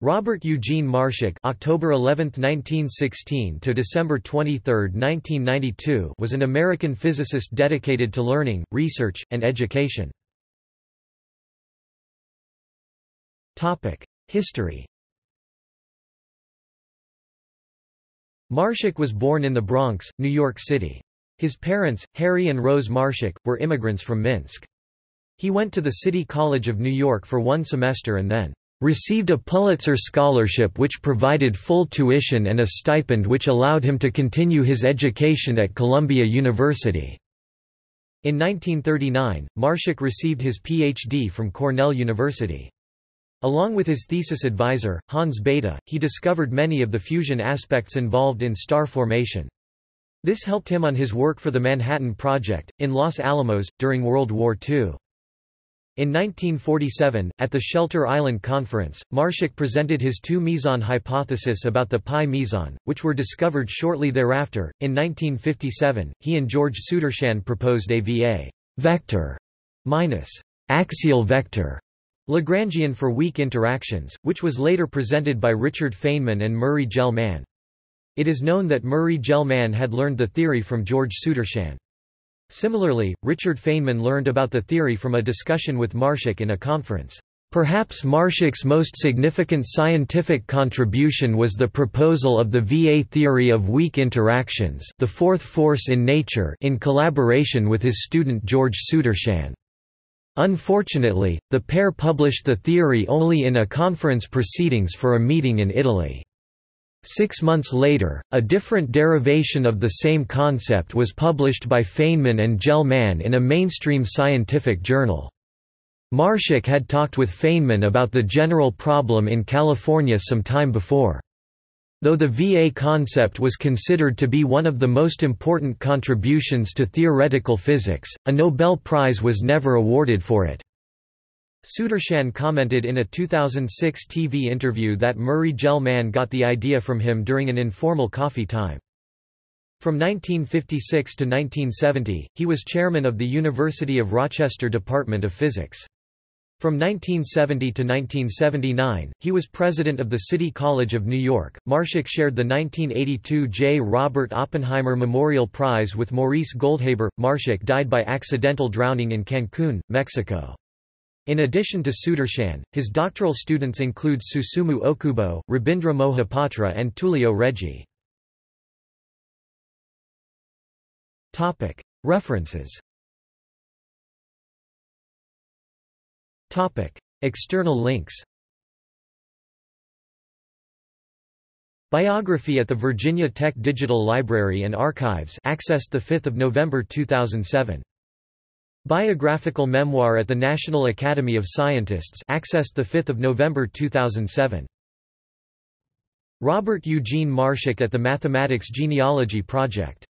Robert Eugene Marshak October 11, 1916 to December 23, 1992 was an American physicist dedicated to learning, research, and education. Topic: History Marshak was born in the Bronx, New York City. His parents, Harry and Rose Marshak, were immigrants from Minsk. He went to the City College of New York for one semester and then received a Pulitzer Scholarship which provided full tuition and a stipend which allowed him to continue his education at Columbia University. In 1939, Marshak received his Ph.D. from Cornell University. Along with his thesis advisor, Hans Bethe, he discovered many of the fusion aspects involved in star formation. This helped him on his work for the Manhattan Project, in Los Alamos, during World War II. In 1947, at the Shelter Island Conference, Marshak presented his two meson hypothesis about the pi meson, which were discovered shortly thereafter. In 1957, he and George Sudarshan proposed a VA vector minus axial vector Lagrangian for weak interactions, which was later presented by Richard Feynman and Murray Gell-Mann. It is known that Murray Gell-Mann had learned the theory from George Sudarshan. Similarly, Richard Feynman learned about the theory from a discussion with Marshak in a conference. Perhaps Marshak's most significant scientific contribution was the proposal of the VA theory of weak interactions the fourth force in nature in collaboration with his student George Sudarshan. Unfortunately, the pair published the theory only in a conference proceedings for a meeting in Italy. Six months later, a different derivation of the same concept was published by Feynman and Gell-Mann in a mainstream scientific journal. Marshak had talked with Feynman about the general problem in California some time before. Though the VA concept was considered to be one of the most important contributions to theoretical physics, a Nobel Prize was never awarded for it. Sudarshan commented in a 2006 TV interview that Murray Gell-Mann got the idea from him during an informal coffee time. From 1956 to 1970, he was chairman of the University of Rochester Department of Physics. From 1970 to 1979, he was president of the City College of New York. Marshak shared the 1982 J. Robert Oppenheimer Memorial Prize with Maurice Goldhaber. Marshak died by accidental drowning in Cancun, Mexico. In addition to Sudarshan, his doctoral students include Susumu Okubo, Rabindra Mohapatra and Tullio Regge. References. External links. Biography at the Virginia Tech Digital Library and Archives accessed 5 November 2007 Biographical memoir at the National Academy of Scientists accessed 5 November 2007. Robert Eugene Marshak at the Mathematics Genealogy Project